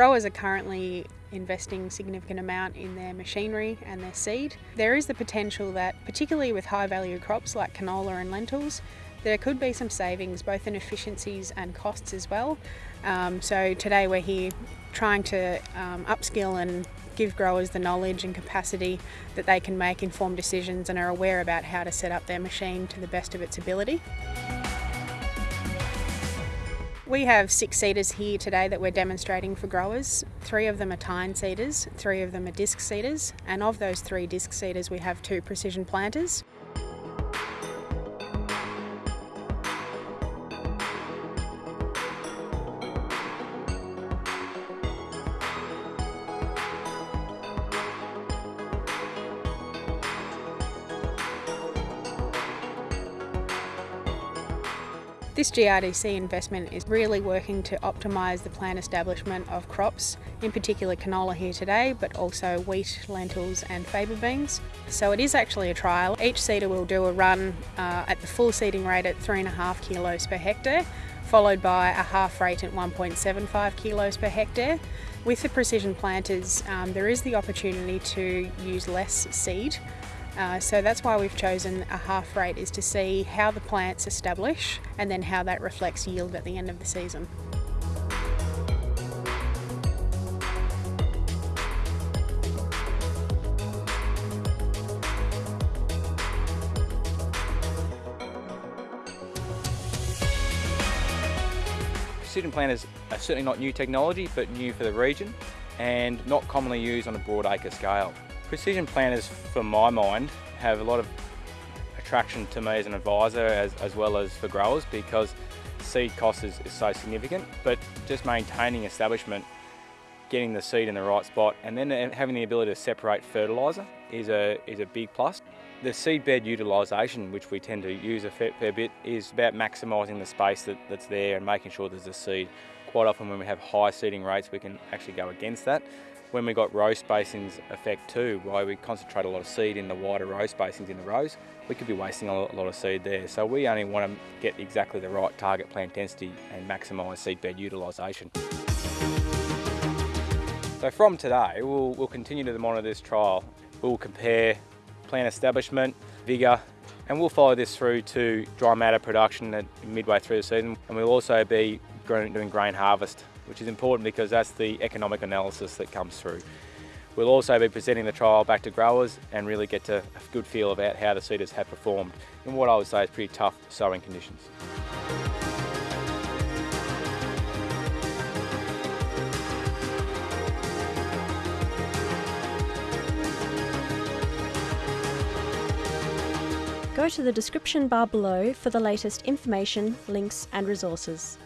Growers are currently investing significant amount in their machinery and their seed. There is the potential that, particularly with high value crops like canola and lentils, there could be some savings both in efficiencies and costs as well. Um, so today we're here trying to um, upskill and give growers the knowledge and capacity that they can make informed decisions and are aware about how to set up their machine to the best of its ability. We have six seeders here today that we're demonstrating for growers. Three of them are tine seeders, three of them are disc seeders, and of those three disc seeders we have two precision planters. This GRDC investment is really working to optimise the plant establishment of crops, in particular canola here today, but also wheat, lentils and faba beans. So it is actually a trial. Each seeder will do a run uh, at the full seeding rate at 3.5 kilos per hectare, followed by a half rate at 1.75 kilos per hectare. With the precision planters, um, there is the opportunity to use less seed uh, so that's why we've chosen a half rate is to see how the plants establish and then how that reflects yield at the end of the season. Precision planters are certainly not new technology, but new for the region and not commonly used on a broad acre scale. Precision planters, for my mind, have a lot of attraction to me as an advisor as, as well as for growers because seed cost is, is so significant, but just maintaining establishment, getting the seed in the right spot, and then eh, having the ability to separate fertiliser is a, is a big plus. The seed bed utilisation, which we tend to use a fair, fair bit, is about maximising the space that, that's there and making sure there's a seed. Quite often when we have high seeding rates, we can actually go against that. When we got row spacings effect too, why we concentrate a lot of seed in the wider row spacings in the rows, we could be wasting a lot of seed there. So we only want to get exactly the right target plant density and maximise seed bed utilisation. So from today, we'll, we'll continue to monitor this trial. We'll compare plant establishment, vigour, and we'll follow this through to dry matter production at midway through the season. And we'll also be doing grain harvest which is important because that's the economic analysis that comes through. We'll also be presenting the trial back to growers and really get to a good feel about how the seeders have performed in what I would say is pretty tough sowing conditions. Go to the description bar below for the latest information, links and resources.